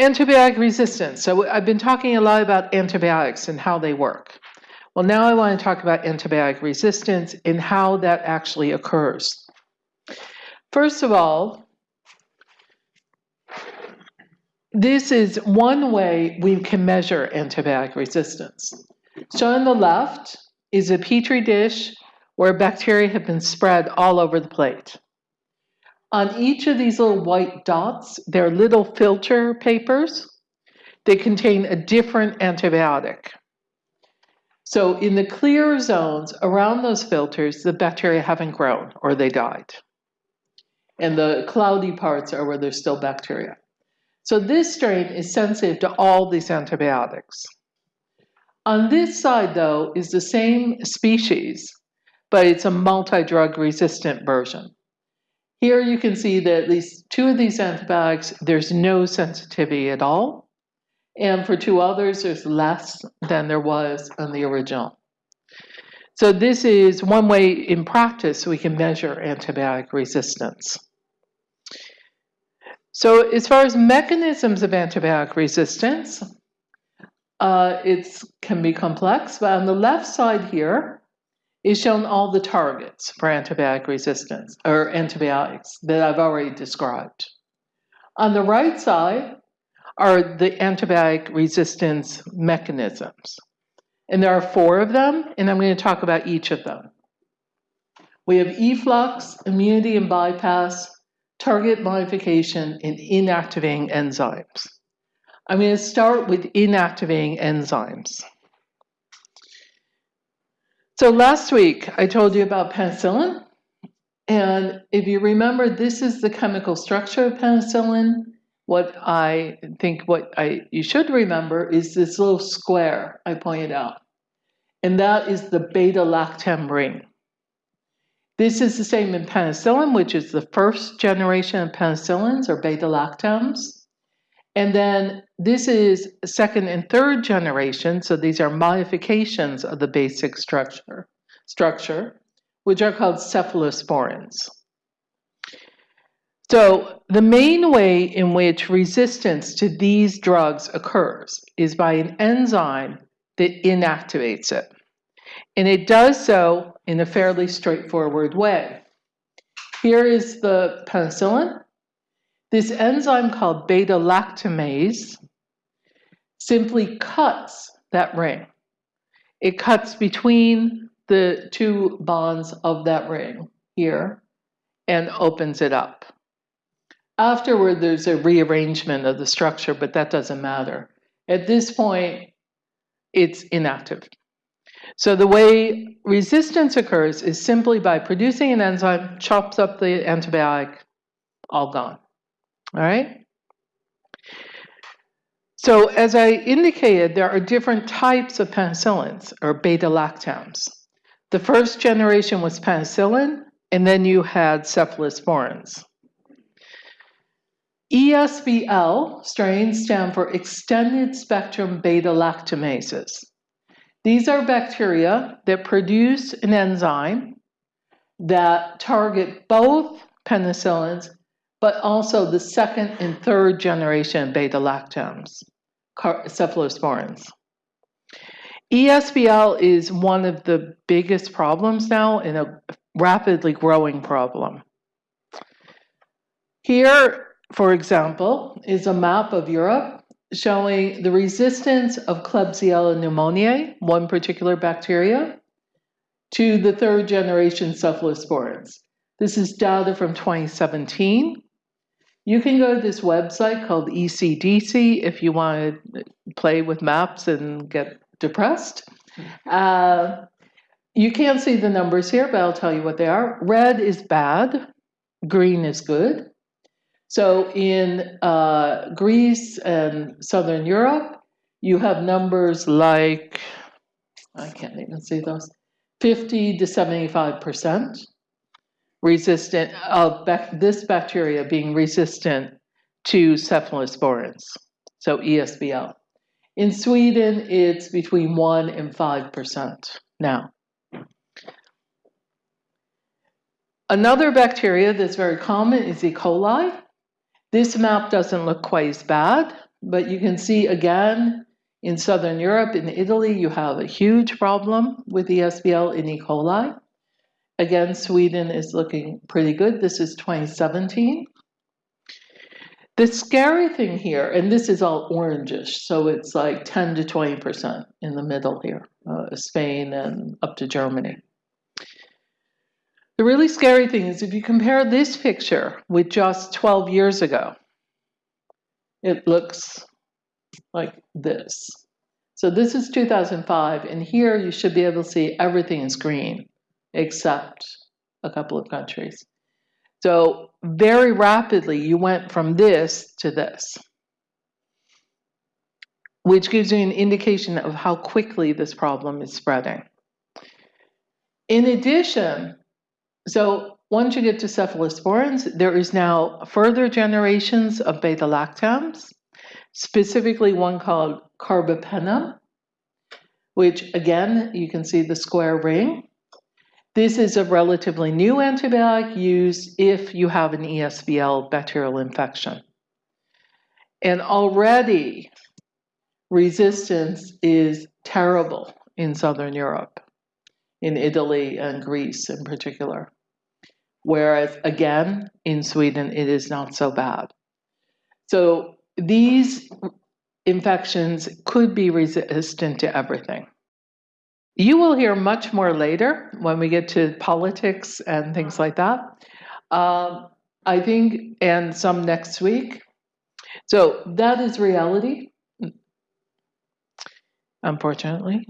Antibiotic resistance. So I've been talking a lot about antibiotics and how they work. Well, now I want to talk about antibiotic resistance and how that actually occurs. First of all, this is one way we can measure antibiotic resistance. So on the left is a petri dish where bacteria have been spread all over the plate. On each of these little white dots, they're little filter papers. They contain a different antibiotic. So in the clear zones around those filters, the bacteria haven't grown or they died. And the cloudy parts are where there's still bacteria. So this strain is sensitive to all these antibiotics. On this side, though, is the same species, but it's a multi-drug resistant version. Here you can see that at least two of these antibiotics, there's no sensitivity at all. And for two others, there's less than there was on the original. So this is one way in practice we can measure antibiotic resistance. So as far as mechanisms of antibiotic resistance, uh, it can be complex, but on the left side here, is shown all the targets for antibiotic resistance or antibiotics that I've already described. On the right side are the antibiotic resistance mechanisms. And there are four of them, and I'm going to talk about each of them. We have efflux, immunity and bypass, target modification, and inactivating enzymes. I'm going to start with inactivating enzymes. So last week I told you about penicillin. And if you remember, this is the chemical structure of penicillin. What I think what I you should remember is this little square I pointed out. And that is the beta-lactam ring. This is the same in penicillin, which is the first generation of penicillins or beta-lactams. And then this is second and third generation, so these are modifications of the basic structure, structure which are called cephalosporins. So the main way in which resistance to these drugs occurs is by an enzyme that inactivates it. And it does so in a fairly straightforward way. Here is the penicillin, this enzyme called beta lactamase simply cuts that ring. It cuts between the two bonds of that ring here and opens it up. Afterward, there's a rearrangement of the structure, but that doesn't matter. At this point, it's inactive. So the way resistance occurs is simply by producing an enzyme, chops up the antibiotic, all gone. All right? So as I indicated, there are different types of penicillins, or beta-lactams. The first generation was penicillin, and then you had cephalosporins. ESBL strains stand for extended spectrum beta-lactamases. These are bacteria that produce an enzyme that target both penicillins but also the second and third generation beta-lactams, cephalosporins. ESBL is one of the biggest problems now and a rapidly growing problem. Here, for example, is a map of Europe showing the resistance of Klebsiella pneumoniae, one particular bacteria, to the third generation cephalosporins. This is data from 2017. You can go to this website called ECDC if you want to play with maps and get depressed. Uh, you can't see the numbers here, but I'll tell you what they are. Red is bad, green is good. So in uh, Greece and Southern Europe, you have numbers like, I can't even see those, 50 to 75% resistant uh, of this bacteria being resistant to cephalosporins, so ESBL. In Sweden, it's between 1 and 5% now. Another bacteria that's very common is E. coli. This map doesn't look quite as bad but you can see again in Southern Europe, in Italy, you have a huge problem with ESBL in E. coli. Again, Sweden is looking pretty good. This is 2017. The scary thing here, and this is all orangish, so it's like 10 to 20% in the middle here, uh, Spain and up to Germany. The really scary thing is if you compare this picture with just 12 years ago, it looks like this. So this is 2005, and here you should be able to see everything is green except a couple of countries. So very rapidly, you went from this to this, which gives you an indication of how quickly this problem is spreading. In addition, so once you get to cephalosporins, there is now further generations of beta-lactams, specifically one called carbapenem, which again, you can see the square ring. This is a relatively new antibiotic used if you have an ESBL bacterial infection. And already resistance is terrible in Southern Europe, in Italy and Greece in particular. Whereas again, in Sweden, it is not so bad. So these infections could be resistant to everything. You will hear much more later when we get to politics and things like that. Um, I think, and some next week. So that is reality, unfortunately.